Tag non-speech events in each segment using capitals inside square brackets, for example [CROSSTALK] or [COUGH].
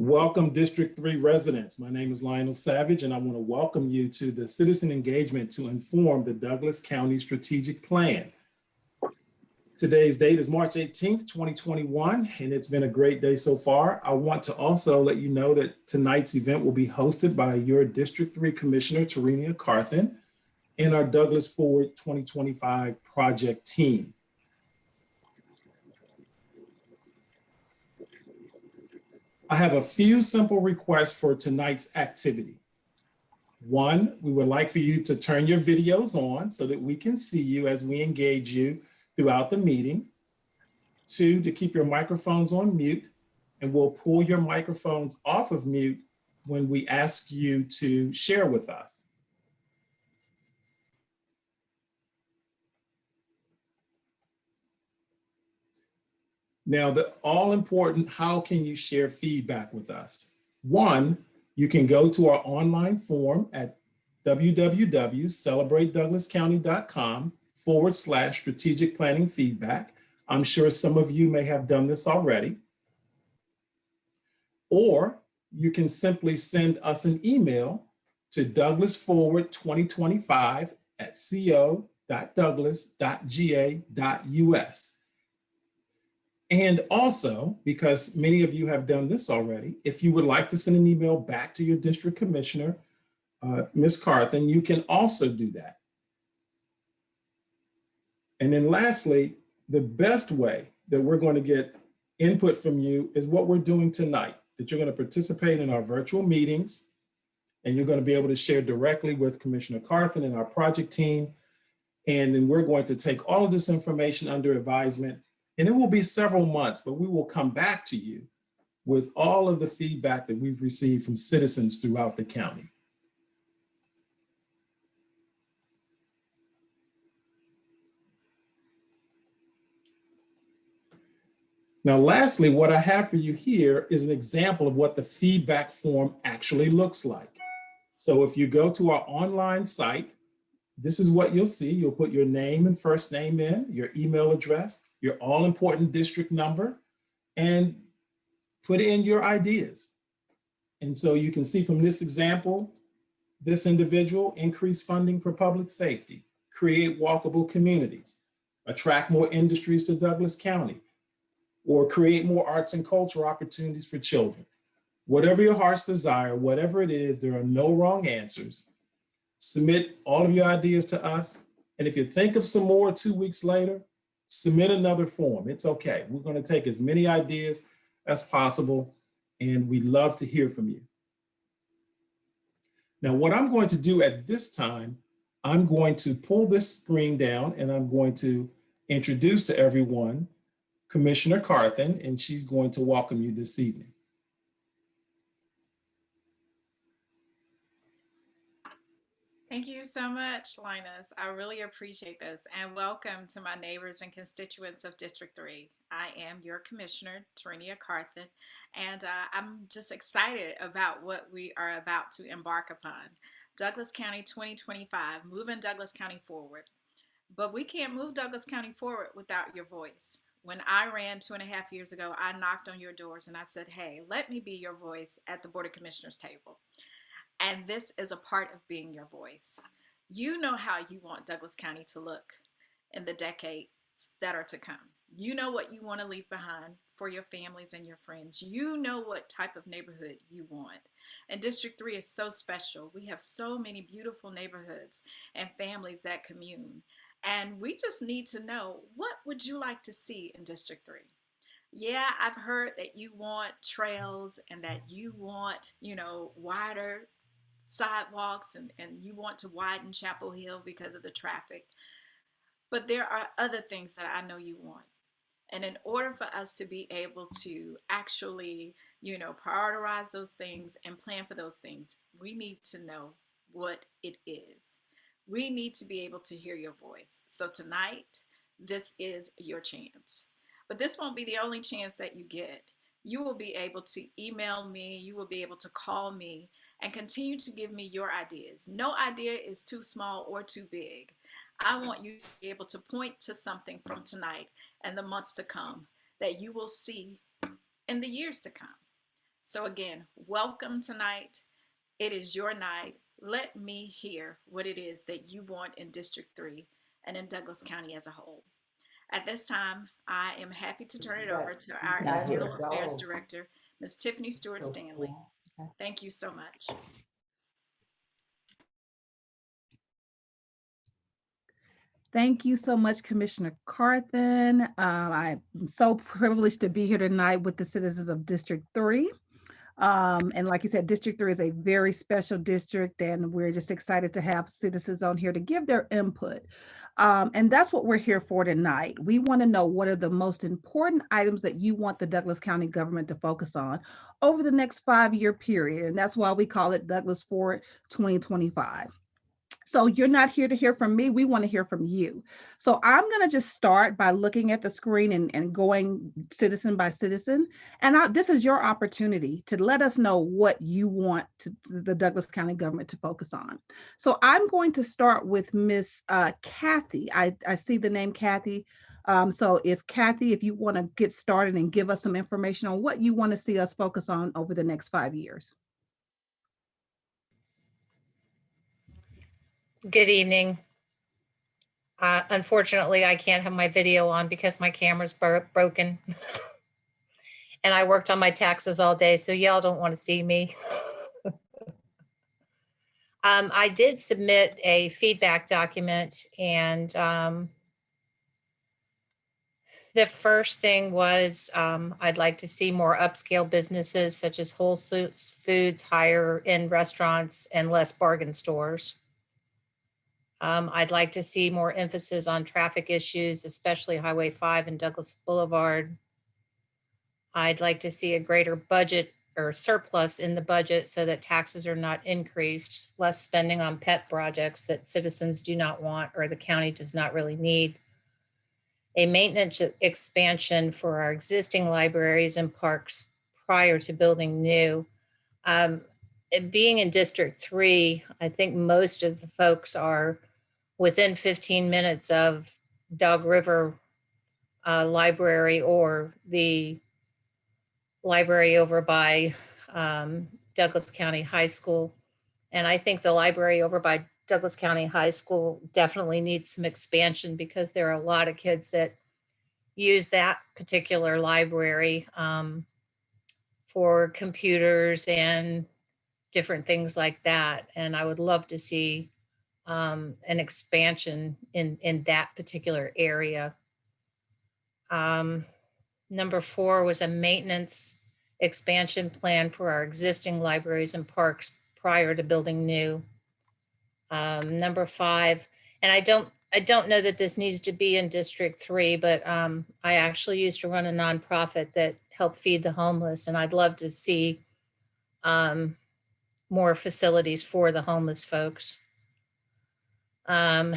Welcome District 3 residents. My name is Lionel Savage and I want to welcome you to the citizen engagement to inform the Douglas County Strategic Plan. Today's date is March 18th, 2021, and it's been a great day so far. I want to also let you know that tonight's event will be hosted by your District 3 Commissioner, Tarenia Carthen, and our Douglas Forward 2025 project team. I have a few simple requests for tonight's activity. One, we would like for you to turn your videos on so that we can see you as we engage you throughout the meeting. Two, to keep your microphones on mute and we'll pull your microphones off of mute when we ask you to share with us. Now, the all important, how can you share feedback with us? One, you can go to our online form at www.celebratedouglascounty.com forward slash strategic planning feedback. I'm sure some of you may have done this already. Or you can simply send us an email to douglasforward2025 at co.douglas.ga.us. And also, because many of you have done this already, if you would like to send an email back to your district commissioner, uh, Ms. Carthen, you can also do that. And then lastly, the best way that we're going to get input from you is what we're doing tonight, that you're going to participate in our virtual meetings, and you're going to be able to share directly with Commissioner Carthen and our project team. And then we're going to take all of this information under advisement and it will be several months, but we will come back to you with all of the feedback that we've received from citizens throughout the county. Now, lastly, what I have for you here is an example of what the feedback form actually looks like. So if you go to our online site, this is what you'll see. You'll put your name and first name in, your email address, your all important district number, and put in your ideas. And so you can see from this example, this individual increase funding for public safety, create walkable communities, attract more industries to Douglas County, or create more arts and cultural opportunities for children. Whatever your heart's desire, whatever it is, there are no wrong answers. Submit all of your ideas to us. And if you think of some more two weeks later, submit another form. It's okay. We're going to take as many ideas as possible, and we'd love to hear from you. Now, what I'm going to do at this time, I'm going to pull this screen down and I'm going to introduce to everyone Commissioner Carthen, and she's going to welcome you this evening. Thank you so much, Linus. I really appreciate this. And welcome to my neighbors and constituents of District 3. I am your commissioner, Tarenia Carthen, and uh, I'm just excited about what we are about to embark upon. Douglas County 2025, moving Douglas County forward. But we can't move Douglas County forward without your voice. When I ran two and a half years ago, I knocked on your doors and I said, hey, let me be your voice at the Board of Commissioners table. And this is a part of being your voice. You know how you want Douglas County to look in the decades that are to come. You know what you want to leave behind for your families and your friends. You know what type of neighborhood you want. And District 3 is so special. We have so many beautiful neighborhoods and families that commune. And we just need to know what would you like to see in District 3? Yeah, I've heard that you want trails and that you want, you know, wider sidewalks and, and you want to widen Chapel Hill because of the traffic. But there are other things that I know you want. And in order for us to be able to actually, you know, prioritize those things and plan for those things, we need to know what it is. We need to be able to hear your voice. So tonight, this is your chance. But this won't be the only chance that you get. You will be able to email me, you will be able to call me, and continue to give me your ideas. No idea is too small or too big. I want you to be able to point to something from tonight and the months to come that you will see in the years to come. So again, welcome tonight. It is your night. Let me hear what it is that you want in District 3 and in Douglas County as a whole. At this time, I am happy to turn it over to our External. Affairs Director, Ms. Tiffany Stewart Stanley. Thank you so much. Thank you so much, Commissioner Carthen. Uh, I'm so [LAUGHS] privileged to be here tonight with the citizens of District Three. Um, and like you said, District Three is a very special district and we're just excited to have citizens on here to give their input. Um, and that's what we're here for tonight. We want to know what are the most important items that you want the Douglas County government to focus on over the next five-year period. And that's why we call it Douglas Forward 2025. So you're not here to hear from me. We want to hear from you. So I'm going to just start by looking at the screen and, and going citizen by citizen. And I, this is your opportunity to let us know what you want to, the Douglas County government to focus on. So I'm going to start with Miss uh, Kathy. I, I see the name Kathy. Um, so if Kathy, if you want to get started and give us some information on what you want to see us focus on over the next five years. Good evening. Uh, unfortunately, I can't have my video on because my camera's bro- broken. [LAUGHS] and I worked on my taxes all day, so y'all don't want to see me. [LAUGHS] um, I did submit a feedback document and um, the first thing was um, I'd like to see more upscale businesses such as Whole Foods, higher end restaurants, and less bargain stores. Um, I'd like to see more emphasis on traffic issues, especially Highway 5 and Douglas Boulevard. I'd like to see a greater budget or surplus in the budget so that taxes are not increased, less spending on pet projects that citizens do not want or the county does not really need. A maintenance expansion for our existing libraries and parks prior to building new. Um, being in District Three, I think most of the folks are within 15 minutes of Dog River uh, Library or the library over by um, Douglas County High School. And I think the library over by Douglas County High School definitely needs some expansion because there are a lot of kids that use that particular library um, for computers and different things like that. And I would love to see um, an expansion in, in that particular area. Um, number four was a maintenance expansion plan for our existing libraries and parks prior to building new. Um, number five, and I don't, I don't know that this needs to be in District Three, but um, I actually used to run a nonprofit that helped feed the homeless, and I'd love to see um, more facilities for the homeless folks. Um,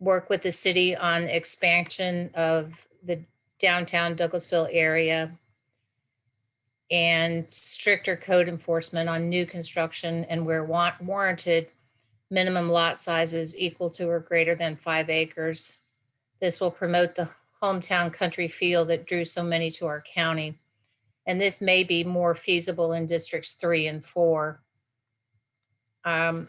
work with the city on expansion of the downtown Douglasville area and stricter code enforcement on new construction and where want warranted minimum lot sizes equal to or greater than five acres. This will promote the hometown country feel that drew so many to our county. And this may be more feasible in districts three and four. Um,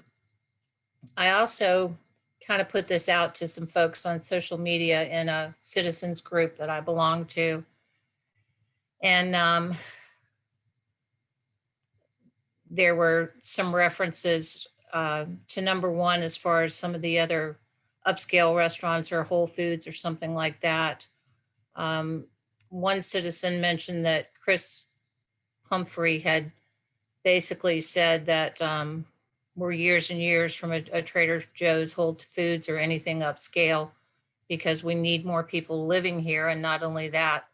I also kind of put this out to some folks on social media in a citizens group that I belong to. And um, there were some references uh, to number one as far as some of the other upscale restaurants or Whole Foods or something like that. Um, one citizen mentioned that Chris Humphrey had basically said that um, we're years and years from a, a Trader Joe's, Whole Foods, or anything upscale because we need more people living here. And not only that,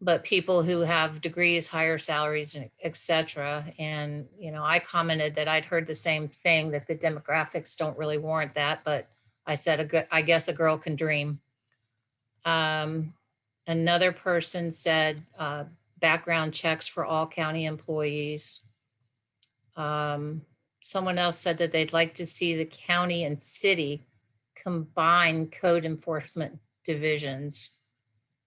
but people who have degrees, higher salaries, and et cetera. And, you know, I commented that I'd heard the same thing, that the demographics don't really warrant that. But I said, a good, I guess a girl can dream. Um, another person said uh, background checks for all county employees. Um, someone else said that they'd like to see the county and city combine code enforcement divisions.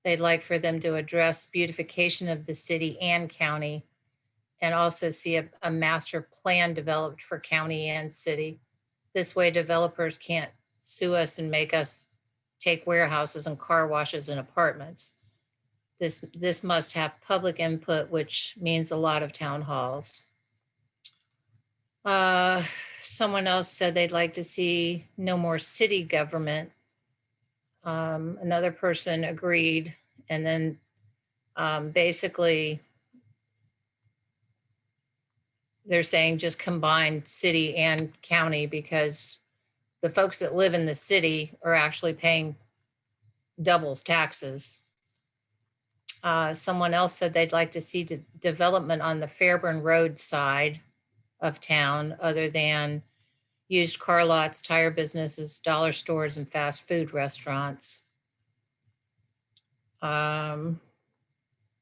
they'd like for them to address beautification of the city and county and also see a, a master plan developed for county and city. This way developers can't sue us and make us take warehouses and car washes and apartments. This, this must have public input, which means a lot of town halls. Uh, someone else said they'd like to see no more city government. Um, another person agreed, and then um, basically they're saying just combine city and county because the folks that live in the city are actually paying double taxes. Uh, someone else said they'd like to see de- development on the Fairburn Road side of town other than used car lots, tire businesses, dollar stores, and fast food restaurants. Um,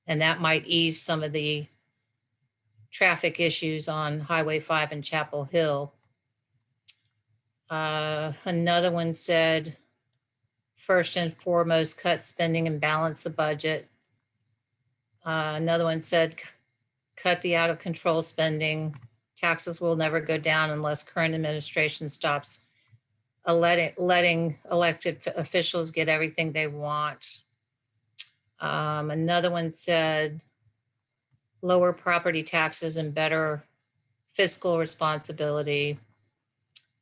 and that might ease some of the traffic issues on Highway 5 and Chapel Hill. Uh, another one said, first and foremost, cut spending and balance the budget. Uh, another one said, cut the out of control spending. Taxes will never go down unless current administration stops letting, letting elected officials get everything they want. Um, another one said, lower property taxes and better fiscal responsibility.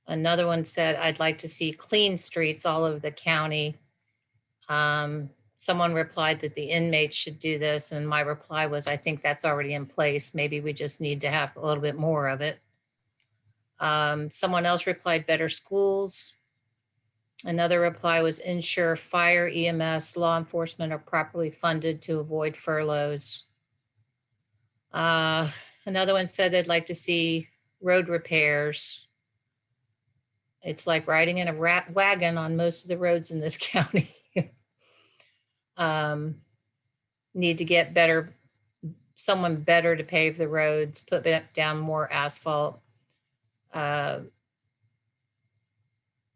Another one said, I'd like to see clean streets all over the county. Um, someone replied that the inmates should do this, and my reply was, I think that's already in place. Maybe we just need to have a little bit more of it. Um, someone else replied, better schools. Another reply was ensure fire, EMS, law enforcement are properly funded to avoid furloughs. Uh, another one said they'd like to see road repairs. It's like riding in a rat wagon on most of the roads in this [LAUGHS] county. Um, need to get better, someone better to pave the roads, put down more asphalt. Uh,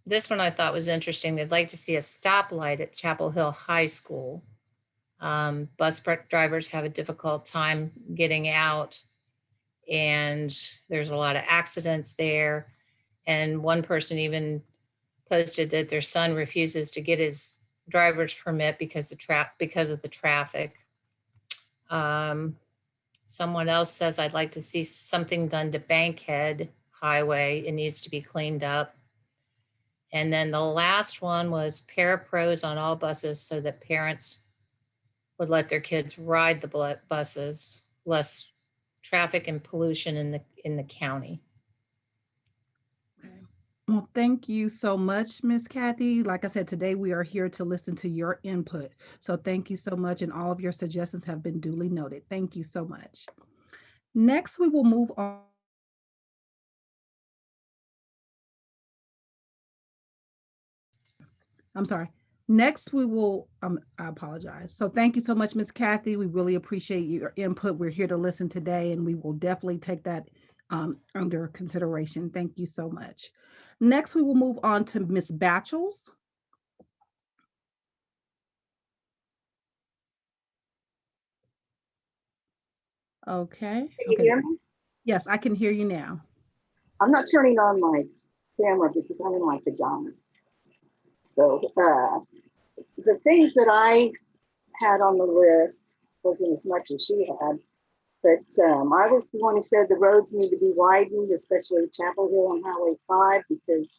this one I thought was interesting. They'd like to see a stoplight at Chapel Hill High School. Um, bus drivers have a difficult time getting out and there's a lot of accidents there. And one person even posted that their son refuses to get his driver's permit because the trap, because of the traffic. Um, someone else says, I'd like to see something done to Bankhead Highway. It needs to be cleaned up. And then the last one was parapros on all buses so that parents would let their kids ride the buses, less traffic and pollution in the, in the county. Well, thank you so much, Miss Kathy. Like I said, today we are here to listen to your input. So thank you so much. And all of your suggestions have been duly noted. Thank you so much. Next, we will move on. I'm sorry. Next, we will, um, I apologize. So thank you so much, Miss Kathy. We really appreciate your input. We're here to listen today and we will definitely take that um, under consideration. Thank you so much. Next, we will move on to Miss Batchels. Okay. Can you okay. hear me? Yes, I can hear you now. I'm not turning on my camera because I'm in my pajamas. So uh, the things that I had on the list wasn't as much as she had. But um, I was the one who said the roads need to be widened, especially Chapel Hill and Highway 5, because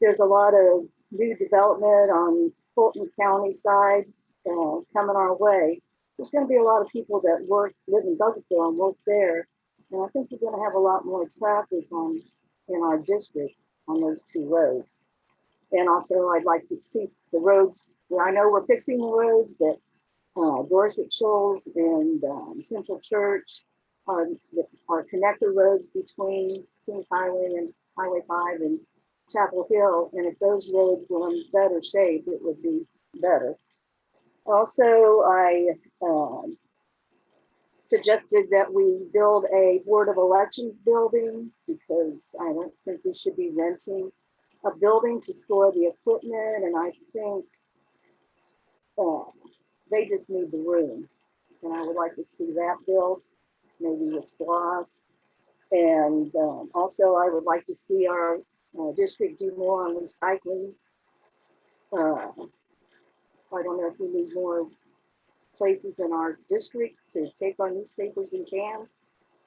there's a lot of new development on Fulton County side uh, coming our way. There's going to be a lot of people that work, live in Douglasville and work there. And I think you're going to have a lot more traffic on in our district on those two roads. And also, I'd like to see the roads I know we're fixing the roads, but uh, Dorsett Shoals and um, Central Church are, are connector roads between Kings Highway and Highway 5 and Chapel Hill. And if those roads were in better shape, it would be better. Also, I um, suggested that we build a Board of Elections building because I don't think we should be renting a building to store the equipment. And I think uh, they just need the room. And I would like to see that built, maybe with SPLOST. And um, also I would like to see our uh, district do more on recycling. Uh, I don't know if we need more places in our district to take our newspapers and cans.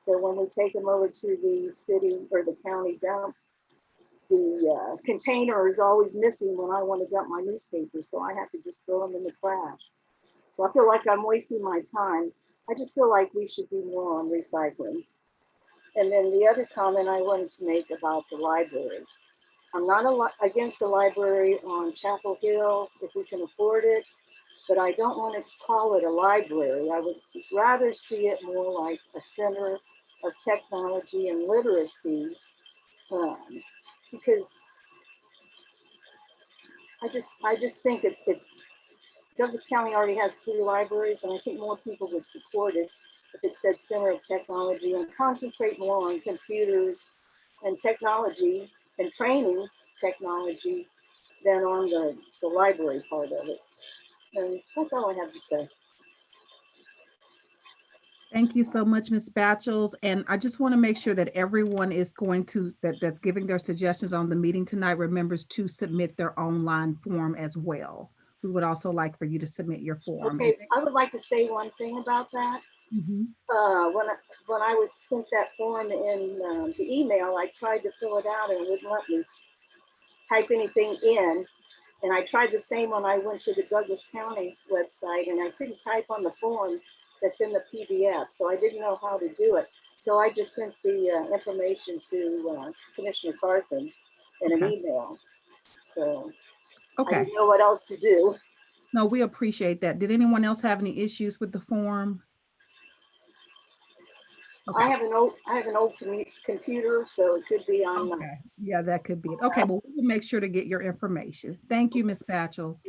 But when we take them over to the city or the county dump, the uh, container is always missing when I want to dump my newspapers, so I have to just throw them in the trash. So I feel like I'm wasting my time. I just feel like we should do more on recycling. And then the other comment I wanted to make about the library. I'm not a against a library on Chapel Hill if we can afford it, but I don't want to call it a library. I would rather see it more like a center of technology and literacy. um, because I just, I just think it, that Douglas County already has three libraries, and I think more people would support it if it said Center of Technology and concentrate more on computers and technology and training technology than on the, the library part of it. And that's all I have to say. Thank you so much, Ms. Batchels. And I just want to make sure that everyone is going to, that, that's giving their suggestions on the meeting tonight, remembers to submit their online form as well. We would also like for you to submit your form. Okay, I would like to say one thing about that. Mhm. uh, when I, when I was sent that form in um, the email, I tried to fill it out and it wouldn't let me type anything in. And I tried the same when I went to the Douglas County website and I couldn't type on the form that's in the PDF. So I didn't know how to do it. So I just sent the uh, information to uh, Commissioner Carthen in an Okay. email. So I Okay, didn't know what else to do. no, we appreciate that. Did anyone else have any issues with the form? I have an old, I have an old computer, so it could be on. uh, Okay, yeah, that could be it. Okay, well, we will make sure to get your information. Thank you, Ms. Batchels.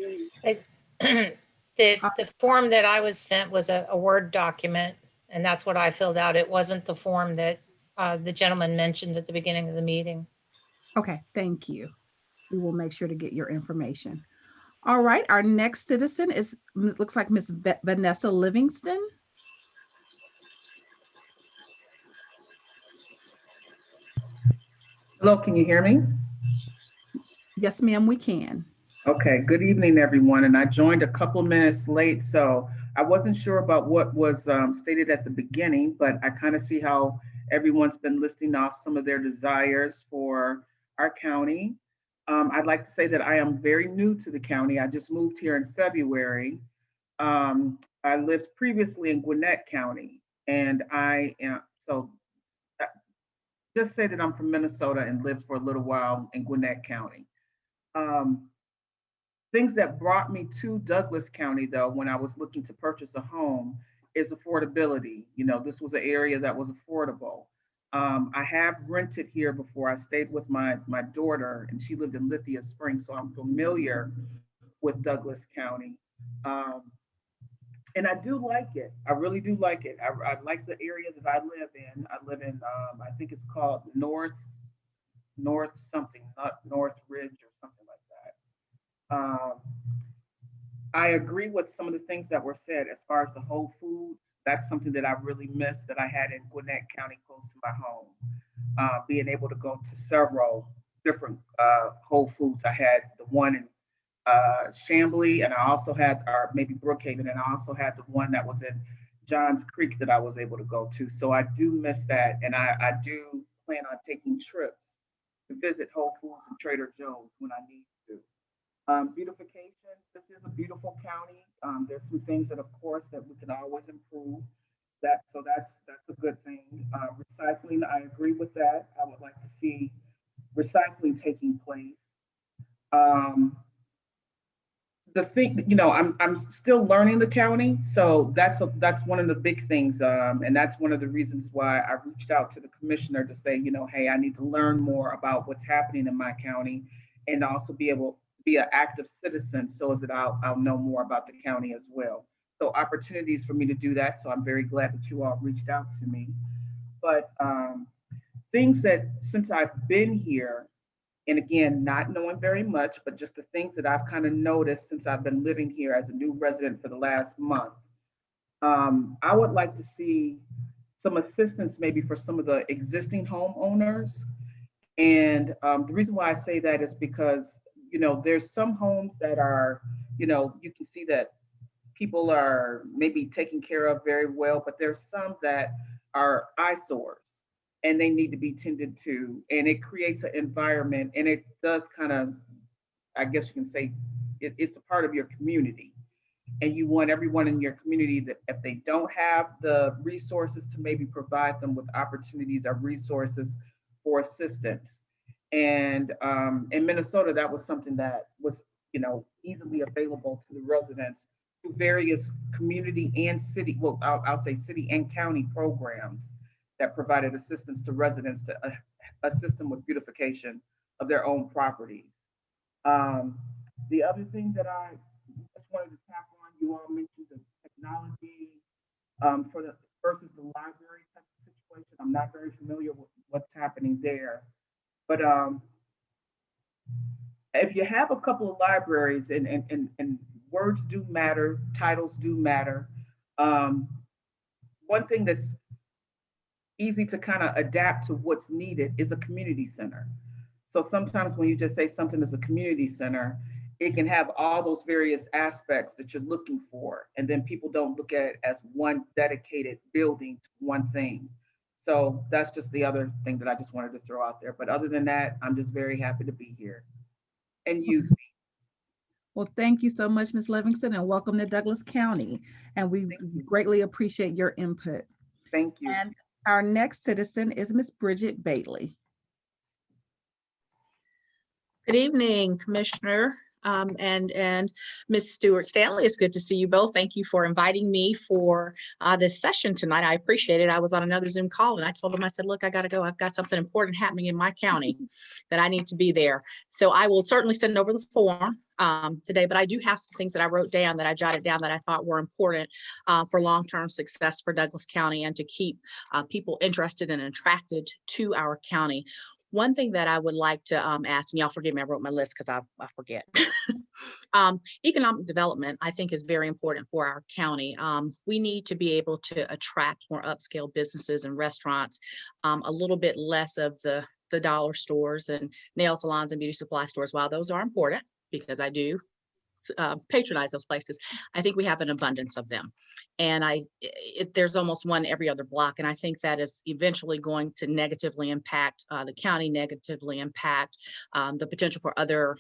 [CLEARS THROAT] The, the form that I was sent was a, a Word document, and that's what I filled out. It wasn't the form that uh, the gentleman mentioned at the beginning of the meeting. Okay, thank you. We will make sure to get your information. All right, our next citizen is, looks like Miss Vanessa Livingston. Hello, can you hear me? Yes, ma'am, we can. Okay, good evening, everyone. And I joined a couple minutes late, so I wasn't sure about what was um, stated at the beginning, but I kind of see how everyone's been listing off some of their desires for our county. Um, I'd like to say that I am very new to the county. I just moved here in February. Um, I lived previously in Gwinnett County, and I am, so uh, just say that I'm from Minnesota and lived for a little while in Gwinnett County. Um, things that brought me to Douglas County, though, when I was looking to purchase a home, is affordability. You know, this was an area that was affordable. Um, I have rented here before. I stayed with my my daughter, and she lived in Lithia Springs, so I'm familiar with Douglas County. Um, and I do like it. I really do like it. I, I like the area that I live in. I live in, um, I think it's called North, North something, not North Ridge or something like that. Um, I agree with some of the things that were said as far as the Whole Foods. That's something that I really missed that I had in Gwinnett County close to my home. Uh, being able to go to several different uh, Whole Foods. I had the one in uh, Chamblee, and I also had, or maybe Brookhaven, and I also had the one that was in Johns Creek that I was able to go to. So I do miss that, and I, I do plan on taking trips to visit Whole Foods and Trader Joe's when I need. Um, beautification, this is a beautiful county. Um, there's some things that, of course, that we can always improve. That, so that's, that's a good thing. Uh, recycling, I agree with that. I would like to see recycling taking place. Um, the thing, you know, I'm, I'm still learning the county. So that's, a, that's one of the big things. Um, and that's one of the reasons why I reached out to the commissioner to say, you know, hey, I need to learn more about what's happening in my county and also be able be an active citizen so as that I'll, I'll know more about the county as well. So opportunities for me to do that. So I'm very glad that you all reached out to me. But um, things that since I've been here And again, not knowing very much, but just the things that I've kind of noticed since I've been living here as a new resident for the last month. Um, I would like to see some assistance maybe for some of the existing homeowners. And um, the reason why I say that is because, you know, there's some homes that are, you know, you can see that people are maybe taken care of very well, but there's some that are eyesores and they need to be tended to. And it creates an environment and it does kind of, I guess you can say, it, it's a part of your community. And you want everyone in your community that if they don't have the resources to maybe provide them with opportunities or resources for assistance. And um, in Minnesota, that was something that was, you know, easily available to the residents through various community and city, well, I'll, I'll say city and county programs that provided assistance to residents to uh, assist them with beautification of their own properties. Um, the other thing that I just wanted to tap on, you all mentioned the technology um, for the versus the library type of situation. I'm not very familiar with what's happening there, but um, if you have a couple of libraries and and and, and words do matter, titles do matter. Um, one thing that's easy to kind of adapt to what's needed is a community center. So sometimes when you just say something is a community center, it can have all those various aspects that you're looking for. And then people don't look at it as one dedicated building to one thing. So that's just the other thing that I just wanted to throw out there. But other than that, I'm just very happy to be here and use me. Well, thank you so much, Ms. Livingston, and welcome to Douglas County. And we greatly appreciate your input. Thank you. And our next citizen is Ms. Bridget Bailey. Good evening, Commissioner um, and, and Ms. Stewart Stanley. It's good to see you both. Thank you for inviting me for uh, this session tonight. I appreciate it. I was on another Zoom call and I told them, I said, look, I got to go. I've got something important happening in my county [LAUGHS] that I need to be there. So I will certainly send over the form um, today, but I do have some things that I wrote down that I jotted down that I thought were important uh, for long-term success for Douglas County and to keep uh, people interested and attracted to our county. One thing that I would like to um, ask, and y'all forgive me, I wrote my list because I, I forget. [LAUGHS] um, economic development, I think, is very important for our county. Um, we need to be able to attract more upscale businesses and restaurants, um, a little bit less of the the dollar stores and nail salons and beauty supply stores. While those are important, because I do uh, patronize those places. I think we have an abundance of them. And I, it, there's almost one every other block. And I think that is eventually going to negatively impact uh, the county, negatively impact um, the potential for other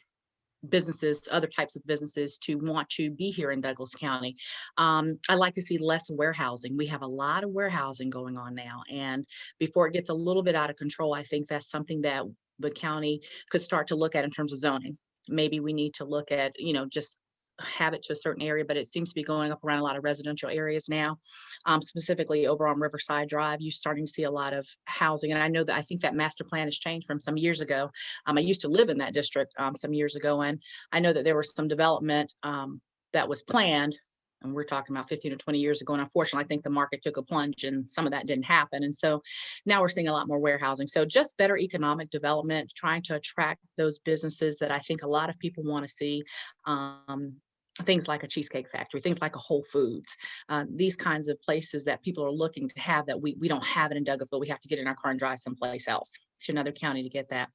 businesses, other types of businesses to want to be here in Douglas County. Um, I like to see less warehousing. We have a lot of warehousing going on now. And before it gets a little bit out of control, I think that's something that the county could start to look at in terms of zoning. Maybe we need to look at, you know, just have it to a certain area, but it seems to be going up around a lot of residential areas now. Um, specifically over on Riverside Drive, you're starting to see a lot of housing. And I know that I think that master plan has changed from some years ago. Um, I used to live in that district um, some years ago, and I know that there was some development um, that was planned. And we're talking about 15 or 20 years ago. And unfortunately, I think the market took a plunge and some of that didn't happen. And so now we're seeing a lot more warehousing. So just better economic development, trying to attract those businesses that I think a lot of people want to see. Um, things like a cheesecake factory, things like a Whole Foods, uh, these kinds of places that people are looking to have that we, we don't have it in Douglas, but we have to get in our car and drive someplace else to another county to get that.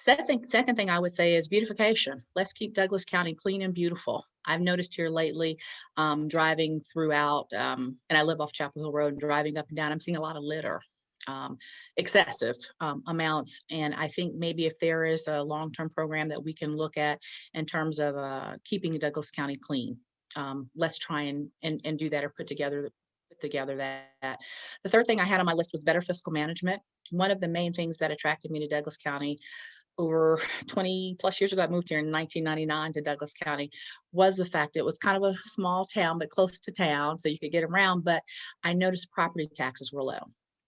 Second, second thing I would say is beautification. Let's keep Douglas County clean and beautiful. I've noticed here lately, um, driving throughout, um, and I live off Chapel Hill Road and driving up and down, I'm seeing a lot of litter um, excessive um, amounts. And I think maybe if there is a long-term program that we can look at in terms of uh, keeping Douglas County clean, um, let's try and, and and do that or put together put together that. The third thing I had on my list was better fiscal management. One of the main things that attracted me to Douglas County over 20 plus years ago, I moved here in 1999 to Douglas County, was the fact it was kind of a small town, but close to town, so you could get around. But I noticed property taxes were low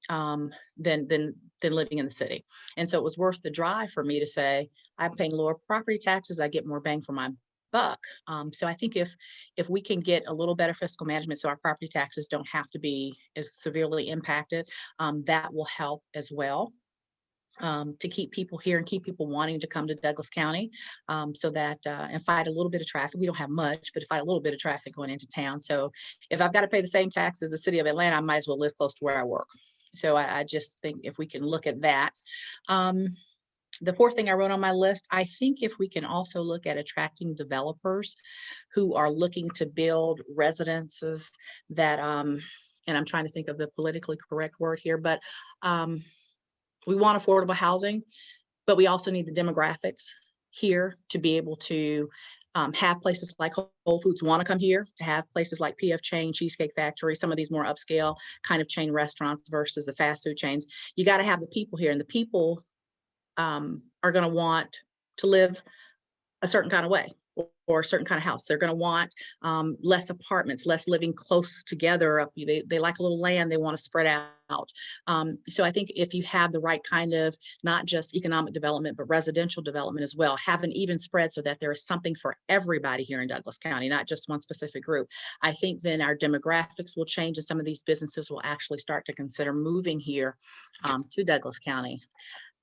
um, than than than living in the city. And so it was worth the drive for me to say, I'm paying lower property taxes, I get more bang for my buck. Um, so I think if if we can get a little better fiscal management so our property taxes don't have to be as severely impacted, um, that will help as well. Um, to keep people here and keep people wanting to come to Douglas County um, so that uh, and fight a little bit of traffic. We don't have much, but fight a little bit of traffic going into town. So if I've got to pay the same tax as the city of Atlanta, I might as well live close to where I work. So I, I just think if we can look at that. Um, the fourth thing I wrote on my list, I think if we can also look at attracting developers who are looking to build residences that, um, and I'm trying to think of the politically correct word here, but um, we want affordable housing, but we also need the demographics here to be able to um, have places like Whole Foods want to come here, to have places like PF Chang's, Cheesecake Factory, some of these more upscale kind of chain restaurants versus the fast food chains. You got to have the people here, and the people um, are going to want to live a certain kind of way or, a certain kind of house. They're going to want um, less apartments, less living close together. Up, they, they like a little land. They want to spread out. Um, so I think if you have the right kind of not just economic development, but residential development as well, have an even spread so that there is something for everybody here in Douglas County, not just one specific group. I think then our demographics will change and some of these businesses will actually start to consider moving here um, to Douglas County.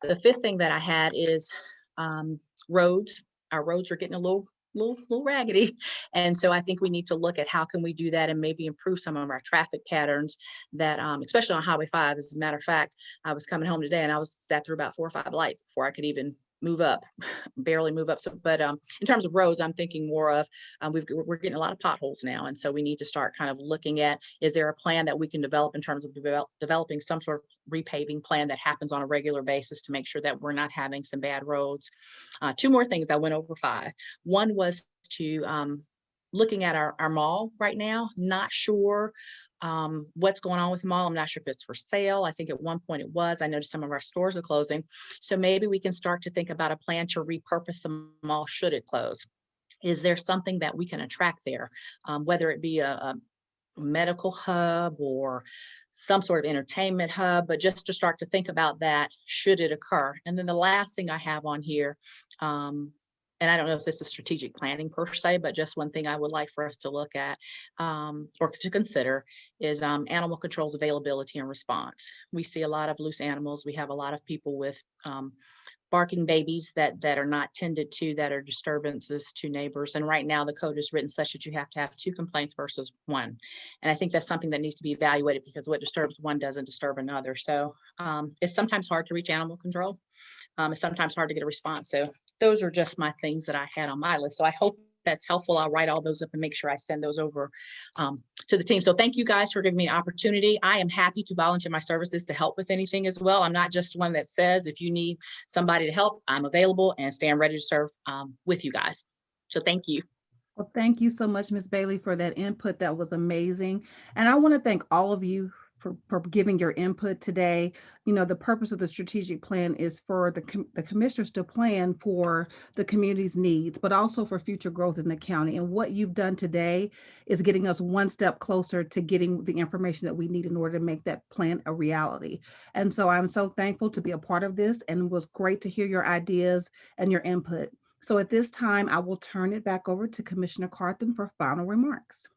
The fifth thing that I had is um, roads. Our roads are getting a little, little, little raggedy. And so I think we need to look at how can we do that and maybe improve some of our traffic patterns that, um, especially on Highway 5. As a matter of fact, I was coming home today and I was sat through about four or five lights before I could even move up, [SIGHS] barely move up. So, but um, in terms of roads, I'm thinking more of um, we've we're getting a lot of potholes now, and so we need to start kind of looking at is there a plan that we can develop in terms of develop, developing some sort of repaving plan that happens on a regular basis to make sure that we're not having some bad roads. Uh, two more things. I went over five. One was to um, looking at our, our mall right now, not sure um, what's going on with the mall. I'm not sure if it's for sale. I think at one point it was. I noticed some of our stores are closing. So maybe we can start to think about a plan to repurpose the mall should it close. Is there something that we can attract there, um, whether it be a, a medical hub or some sort of entertainment hub, but just to start to think about that should it occur. And then the last thing I have on here, um, and I don't know if this is strategic planning per se, but just one thing I would like for us to look at um, or to consider is um, animal control's availability and response. We see a lot of loose animals. We have a lot of people with um, barking babies that that are not tended to that are disturbances to neighbors. And right now the code is written such that you have to have two complaints versus one. And i think that's something that needs to be evaluated because what disturbs one doesn't disturb another. So um, it's sometimes hard to reach animal control. Um, it's sometimes hard to get a response. So those are just my things that I had on my list. So I hope that's helpful. I'll write all those up and make sure I send those over um, to the team. So thank you guys for giving me an opportunity. I am happy to volunteer my services to help with anything as well. I'm not just one that says if you need somebody to help, I'm available and stand ready to serve um, with you guys. So thank you. Well, thank you so much, Ms. Bailey, for that input. That was amazing. And I want to thank all of you for, for giving your input today. You know, the purpose of the strategic plan is for the, com the commissioners to plan for the community's needs, but also for future growth in the county. And what you've done today is getting us one step closer to getting the information that we need in order to make that plan a reality. And so I'm so thankful to be a part of this and it was great to hear your ideas and your input. So at this time, I will turn it back over to Commissioner Carthen for final remarks.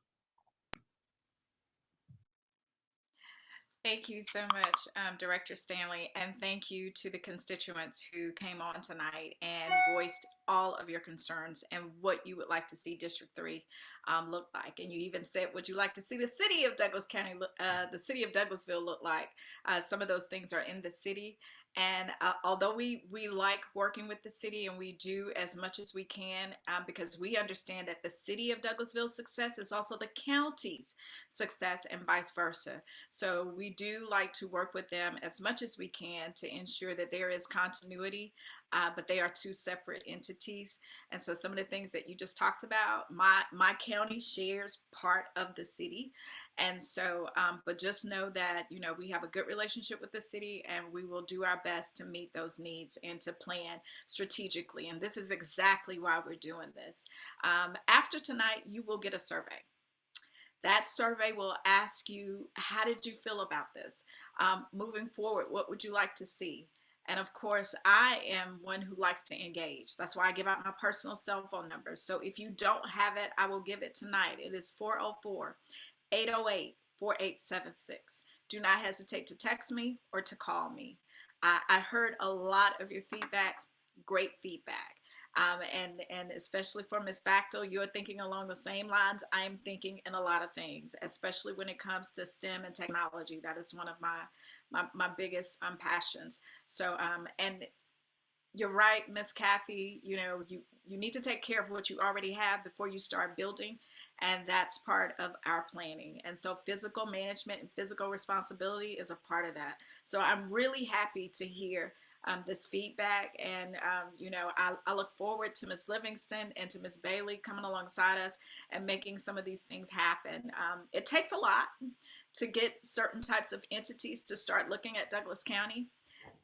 Thank you so much, um, Director Stanley, and thank you to the constituents who came on tonight and voiced all of your concerns and what you would like to see District 3 um, look like. And you even said, would you like to see the city of Douglas County, uh, the city of Douglasville look like? Uh, some of those things are in the city. And uh, although we, we like working with the city and we do as much as we can um, because we understand that the city of Douglasville's success is also the county's success and vice versa. So we do like to work with them as much as we can to ensure that there is continuity, uh, but they are two separate entities. And so some of the things that you just talked about, my, my county shares part of the city. And so, um, but just know that, you know, we have a good relationship with the city and we will do our best to meet those needs and to plan strategically. And this is exactly why we're doing this. Um, after tonight, you will get a survey. That survey will ask you, how did you feel about this? Um, moving forward, what would you like to see? And of course, I am one who likes to engage. That's why I give out my personal cell phone number. So if you don't have it, I will give it tonight. It is 404 808 4876. Do not hesitate to text me or to call me. I, I heard a lot of your feedback, great feedback. Um, and, and especially for Ms. Bachtel, you're thinking along the same lines. I am thinking in a lot of things, especially when it comes to STEM and technology. That is one of my, my, my biggest um, passions. So, um, and you're right, Miss Kathy, you know, you, you need to take care of what you already have before you start building. And that's part of our planning. And so physical management and physical responsibility is a part of that. So I'm really happy to hear um, this feedback. And, um, you know, I, I look forward to Ms. Livingston and to Ms. Bailey coming alongside us and making some of these things happen. Um, it takes a lot to get certain types of entities to start looking at Douglas County.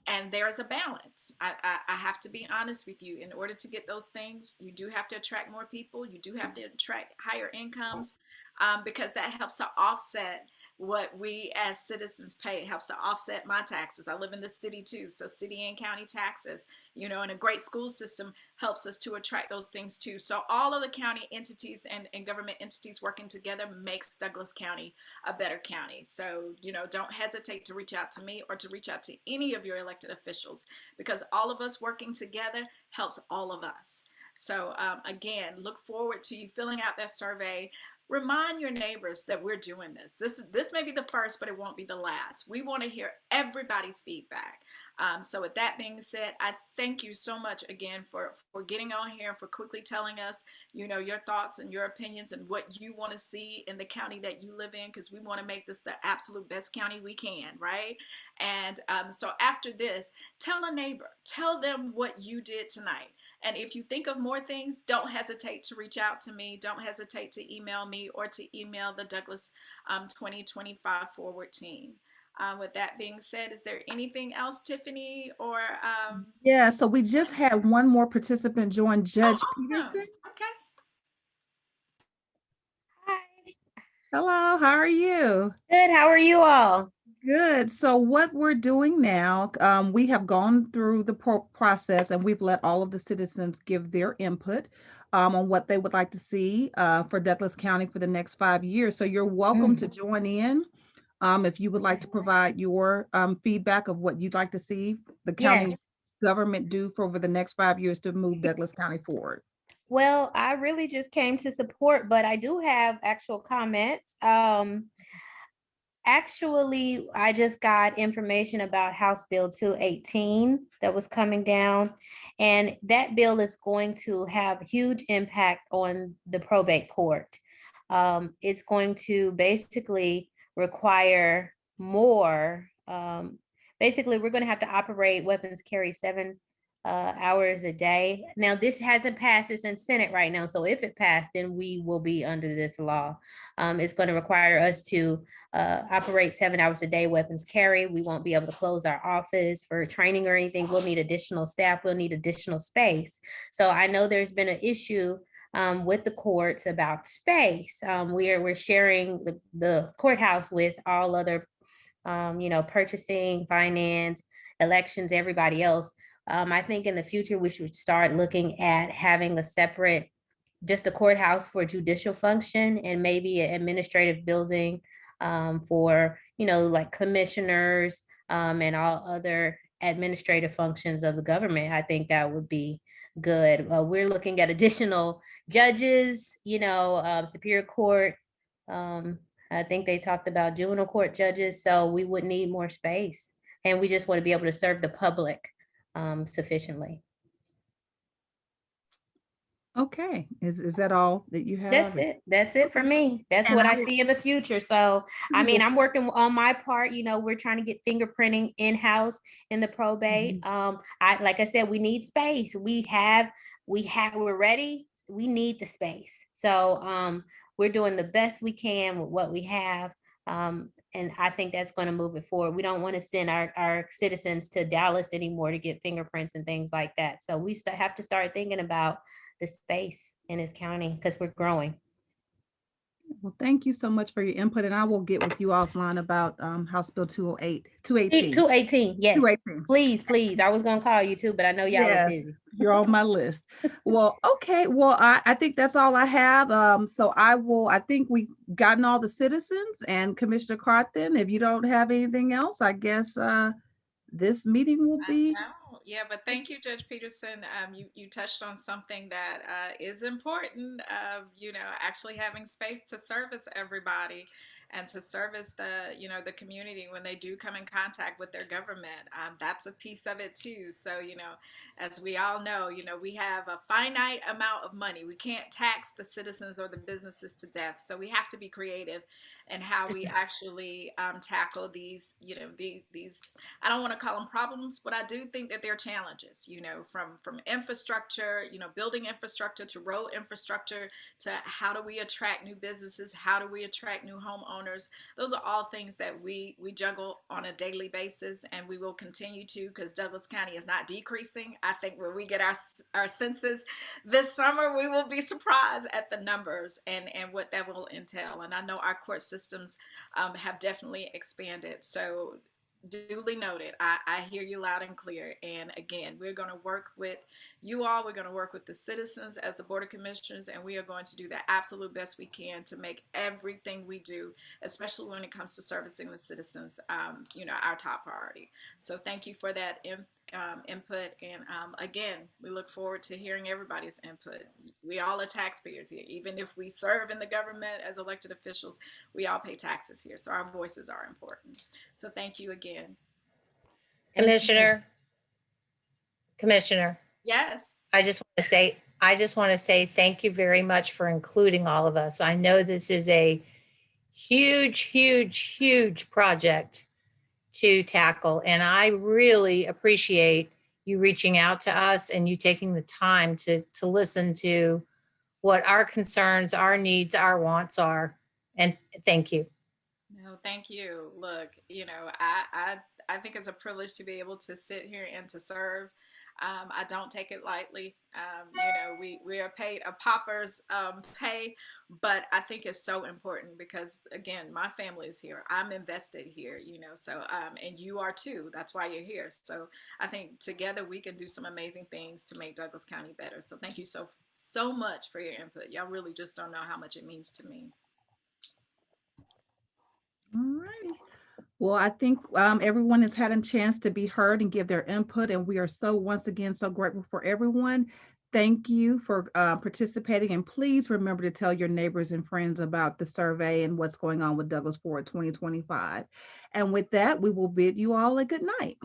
And there's a balance. I, I, I have to be honest with you. In order to get those things, you do have to attract more people. You do have to attract higher incomes um, because that helps to offset what we as citizens pay. It helps to offset my taxes. I live in the city too, so city and county taxes, you know, and a great school system helps us to attract those things too. So all of the county entities and, and government entities working together makes Douglas County a better county. So, you know, don't hesitate to reach out to me or to reach out to any of your elected officials because all of us working together helps all of us. So um, again, look forward to you filling out that survey remind your neighbors that we're doing this. This this may be the first, but it won't be the last. We want to hear everybody's feedback. Um, so with that being said, I thank you so much again for for getting on here and for quickly telling us, you know, your thoughts and your opinions and what you want to see in the county that you live in, because we want to make this the absolute best county we can, right? And um, so after this, tell a neighbor, tell them what you did tonight. And if you think of more things, don't hesitate to reach out to me. Don't hesitate to email me or to email the Douglas um, 2025 forward team. Uh, with that being said, is there anything else, Tiffany, or? Um, Yeah, so we just had one more participant join, Judge oh, awesome. Peterson. Okay. Hi. Hello, how are you? Good. How are you all? Good. So what we're doing now, um, we have gone through the pro- process and we've let all of the citizens give their input um, on what they would like to see uh, for Douglas County for the next five years. So you're welcome to join in. Um, if you would like to provide your um, feedback of what you'd like to see the county Yes. government do for over the next five years to move Douglas County forward. Well, I really just came to support, but I do have actual comments. Um, actually, I just got information about House Bill 218 that was coming down. And that bill is going to have huge impact on the probate court. Um, it's going to basically require more. Um, basically, we're going to have to operate weapons carry seven uh, hours a day. Now, this hasn't passed, it's in Senate right now. So if it passed, then we will be under this law. Um, it's going to require us to uh, operate seven hours a day weapons carry. We won't be able to close our office for training or anything. We'll need additional staff. We'll need additional space. So I know there's been an issue um, with the courts about space. Um, we are, we're sharing the, the courthouse with all other, um, you know, purchasing, finance, elections, everybody else. Um, I think in the future, we should start looking at having a separate, just a courthouse for judicial function and maybe an administrative building um, for, you know, like commissioners um, and all other administrative functions of the government. I think that would be good. Uh, we're looking at additional judges, you know, um, Superior Court. Um, I think they talked about juvenile court judges, so we would need more space. And we just want to be able to serve the public um, sufficiently. Okay, is, is that all that you have? That's it. That's it for me. That's And what I I see in the future. So, I mean, I'm working on my part, you know, we're trying to get fingerprinting in-house in the probate. Um, I, like I said, we need space. We have, we have, we're ready. We need the space. So, um, we're doing the best we can with what we have. Um, and I think that's going to move it forward. We don't want to send our, our citizens to Dallas anymore to get fingerprints and things like that. So we have to start thinking about the space in this county because we're growing. Well, thank you so much for your input and I will get with you offline about um, House Bill 208, 218. two eighteen, yes. 218. Please, please. I was gonna call you too, but I know y'all Yes. were busy. You're on my list. Well, [LAUGHS] okay. Well, I, I think that's all I have. Um, so I will, I think we've gotten all the citizens and Commissioner Carthen, if you don't have anything else, I guess uh, this meeting will be, don't. Yeah, but thank you, Judge Peterson. Um, you, you touched on something that uh, is important. of, you know, actually having space to service everybody and to service the you know the community when they do come in contact with their government. Um, that's a piece of it too. So you know, as we all know, you know we have a finite amount of money. We can't tax the citizens or the businesses to death. So we have to be creative in how we [LAUGHS] actually um, tackle these you know these these I don't want to call them problems, but I do think that they're challenges, you know, from from infrastructure, you know, building infrastructure to road infrastructure to how do we attract new businesses, how do we attract new homeowners. Those are all things that we we juggle on a daily basis and we will continue to because Douglas County is not decreasing. I think when we get our our census this summer, we will be surprised at the numbers and and what that will entail. And I know our court systems um, have definitely expanded. So duly noted. I, I hear you loud and clear. And again, we're going to work with you all. We're going to work with the citizens as the Board of Commissioners, and we are going to do the absolute best we can to make everything we do, especially when it comes to servicing the citizens, um, you know, our top priority. So thank you for that in, um, input. And um, again, we look forward to hearing everybody's input. We all are taxpayers here. Even if we serve in the government as elected officials, we all pay taxes here. So our voices are important. So thank you again. Commissioner, Commissioner, Yes. I just want to say, I just want to say thank you very much for including all of us. I know this is a huge, huge, huge project to tackle, and I really appreciate you reaching out to us and you taking the time to to listen to what our concerns, our needs, our wants are. And thank you. No, thank you. Look, you know, I, I I think it's a privilege to be able to sit here and to serve. Um, I don't take it lightly. Um, you know, we, we are paid a pauper's um, pay, but I think it's so important because, again, my family is here. I'm invested here, you know, so, um, and you are too. That's why you're here. So I think together we can do some amazing things to make Douglas County better. So thank you so, so much for your input. Y'all really just don't know how much it means to me. all right. Well, I think um, everyone has had a chance to be heard and give their input, and we are so, once again, so grateful for everyone. Thank you for uh, participating, and please remember to tell your neighbors and friends about the survey and what's going on with Douglas Forward 2025. And with that, we will bid you all a good night.